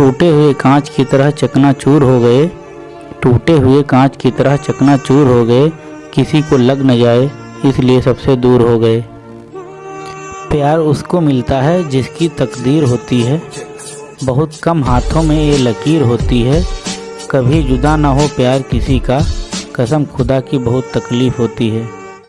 टूटे हुए कांच की तरह चकनाचूर हो गए। टूटे हुए कांच की तरह चकनाचूर हो गए। किसी को लग न जाए, इसलिए सबसे दूर हो गए। प्यार उसको मिलता है जिसकी तकदीर होती है। बहुत कम हाथों में ये लकीर होती है। कभी जुदा ना हो प्यार किसी का। कसम खुदा की बहुत तकलीफ़ होती है।